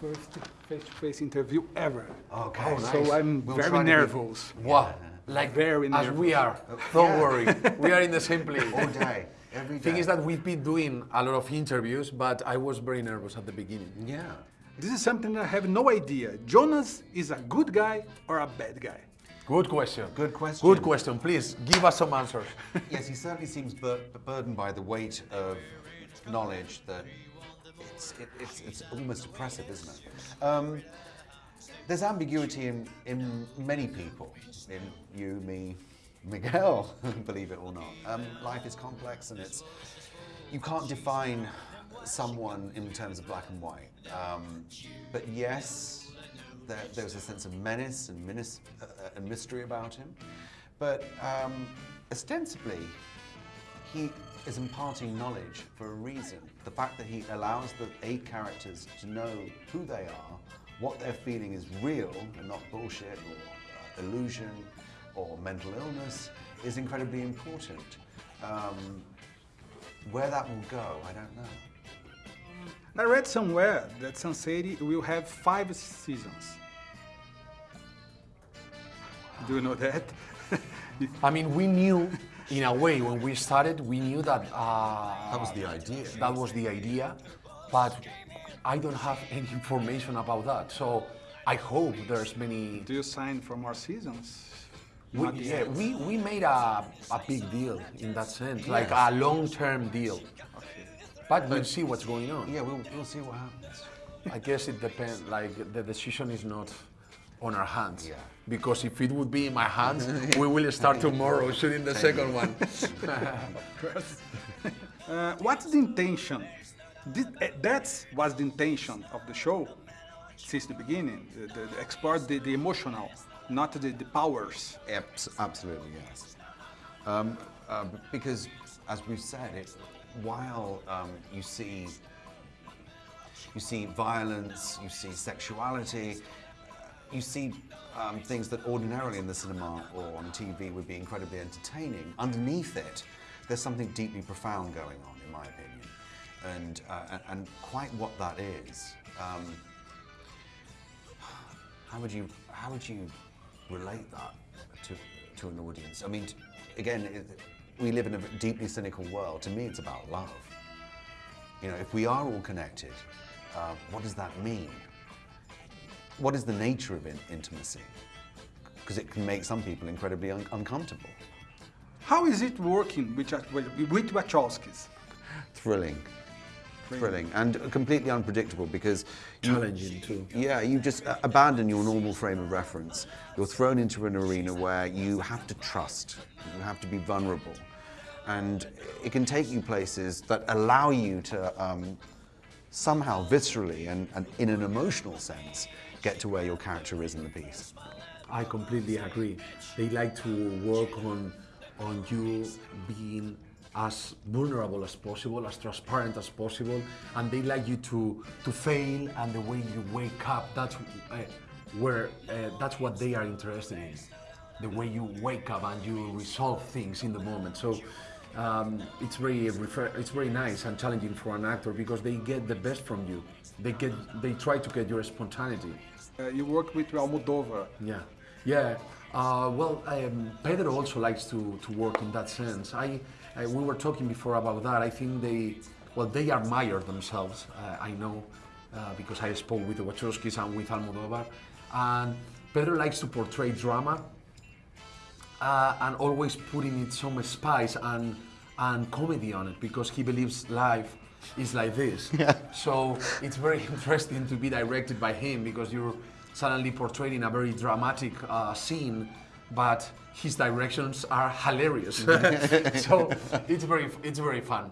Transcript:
first face-to-face interview ever. Okay. Oh, so nice. I'm We'll very try to be- nervous. Wow. Like Very nervous. as we are. Don't Yeah. worry. We are in the same place. All day, every day. Thing is that we've been doing a lot of interviews, but I was very nervous at the beginning. Yeah. This is something that I have no idea. Jonas is a good guy or a bad guy? Good question. Good question. Good question. Please give us some answers. Yes, he certainly seems bur- burdened by the weight of knowledge that it's, it, it's, it's almost oppressive, isn't it? Um, there's ambiguity in, in many people, in you, me, Miguel, believe it or not. Um, life is complex and it's, you can't define someone in terms of black and white. Um, but yes, there, there's a sense of menace and, menace, uh, and mystery about him. But um, ostensibly, he is imparting knowledge for a reason. The fact that he allows the eight characters to know who they are, what they're feeling is real and not bullshit or uh, illusion or mental illness is incredibly important. Um, where that will go, I don't know. I read somewhere that Sense8 will have five seasons. Do you know that? I mean, we knew, in a way, when we started, we knew that uh, That was the idea. that was the idea, but I don't have any information about that. So I hope there's many. Do you sign for more seasons? We, yeah, we, we made a, a big deal in that sense, like a long-term deal. Okay. But we'll see what's going on. Yeah, we'll, we'll see what happens. I guess it depends. Like the decision is not on our hands. Yeah. Because if it would be in my hands, we will start tomorrow shooting the second one. Uh, what's the intention? This, uh, that was the intention of the show since the beginning. The, the, the explore the, the emotional, not the, the powers. Abs- absolutely, yes. Um, uh, because, as we've said, it, while um, you see you see violence, you see sexuality, you see um, things that ordinarily in the cinema or on TV would be incredibly entertaining. Underneath it, there's something deeply profound going on, in my opinion, and uh, and, quite what that is. Um, how would you how would you relate that to to an audience? I mean, again, it, we live in a deeply cynical world. To me, it's about love. You know, if we are all connected, uh, what does that mean? What is the nature of in- intimacy? Because it can make some people incredibly un- uncomfortable. How is it working with, with, with Wachowskis? Thrilling. Thrilling and completely unpredictable because you- Challenging too. Yeah, you just uh, abandon your normal frame of reference. You're thrown into an arena where you have to trust, you have to be vulnerable, and it can take you places that allow you to um, somehow viscerally and, and in an emotional sense get to where your character is in the piece. I completely agree. They like to work on on you being as vulnerable as possible, as transparent as possible, and they like you to to fail and the way you wake up. That's uh, where uh, that's what they are interested in. The way you wake up and you resolve things in the moment. So. Um, it's very refer- it's very nice and challenging for an actor because they get the best from you. They get they try to get your spontaneity. Uh, you work with Almodovar. Yeah, yeah. Uh, well, um, Pedro also likes to, to work in that sense. I, I we were talking before about that. I think they well they admire themselves. Uh, I know uh, because I spoke with the Wachowskis and with Almodovar, and Pedro likes to portray drama uh, and always putting it some spice and and comedy on it because he believes life is like this. So it's very interesting to be directed by him because you're suddenly portraying a very dramatic uh, scene, but his directions are hilarious. so it's very it's very fun.